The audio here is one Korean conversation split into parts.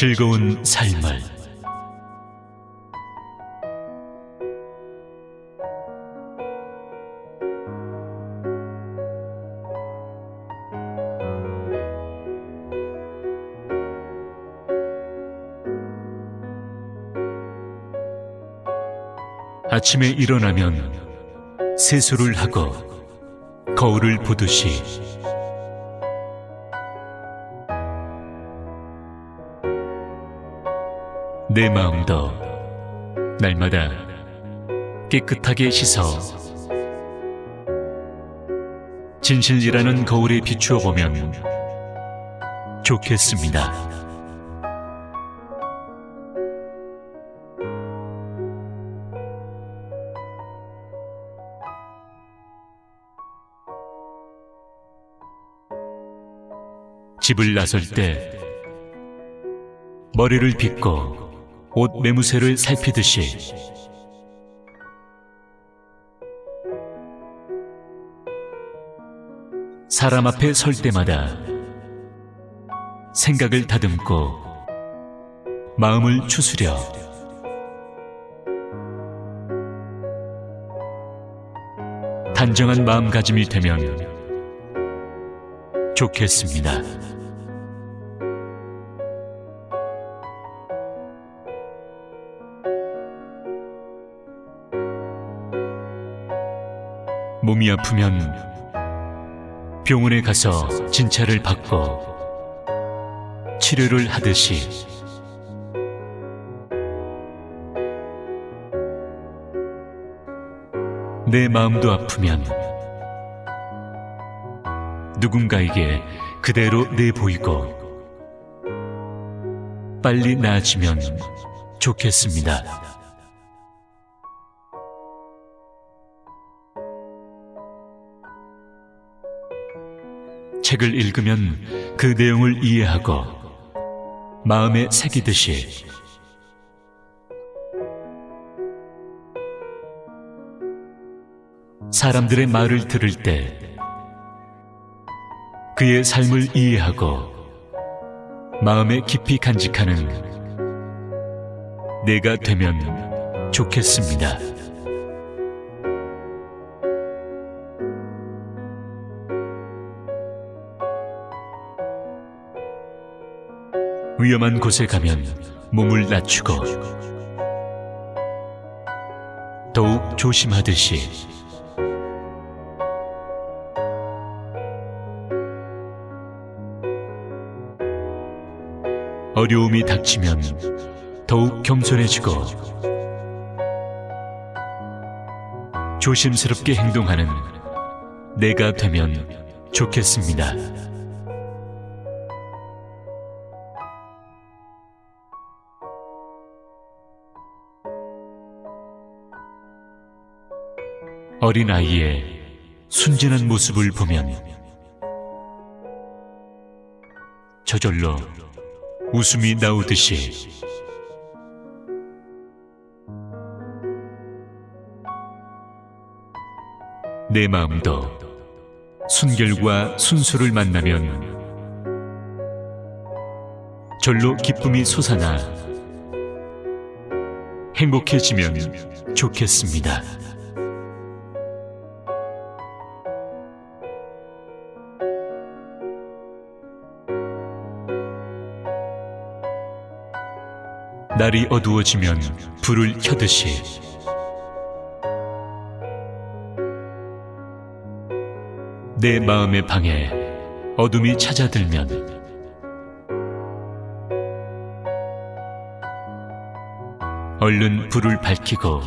즐거운 삶을. 아침에 일어나면 세수를 하고 거울을 보듯이 내 마음도 날마다 깨끗하게 씻어 진실이라는 거울에 비추어 보면 좋겠습니다. 집을 나설 때 머리를 빗고 옷 매무새를 살피듯이 사람 앞에 설 때마다 생각을 다듬고 마음을 추스려 단정한 마음가짐이 되면 좋겠습니다. 몸이 아프면 병원에 가서 진찰을 받고 치료를 하듯이 내 마음도 아프면 누군가에게 그대로 내보이고 빨리 나아지면 좋겠습니다. 책을 읽으면 그 내용을 이해하고 마음에 새기듯이 사람들의 말을 들을 때 그의 삶을 이해하고 마음에 깊이 간직하는 내가 되면 좋겠습니다. 위험한 곳에 가면 몸을 낮추고 더욱 조심하듯이 어려움이 닥치면 더욱 겸손해지고 조심스럽게 행동하는 내가 되면 좋겠습니다. 어린아이의 순진한 모습을 보면 저절로 웃음이 나오듯이 내 마음도 순결과 순수를 만나면 절로 기쁨이 솟아나 행복해지면 좋겠습니다. 날이 어두워지면 불을 켜듯이 내 마음의 방에 어둠이 찾아들면 얼른 불을 밝히고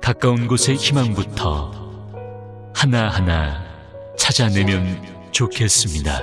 가까운 곳의 희망부터 하나하나 찾아내면 좋겠습니다.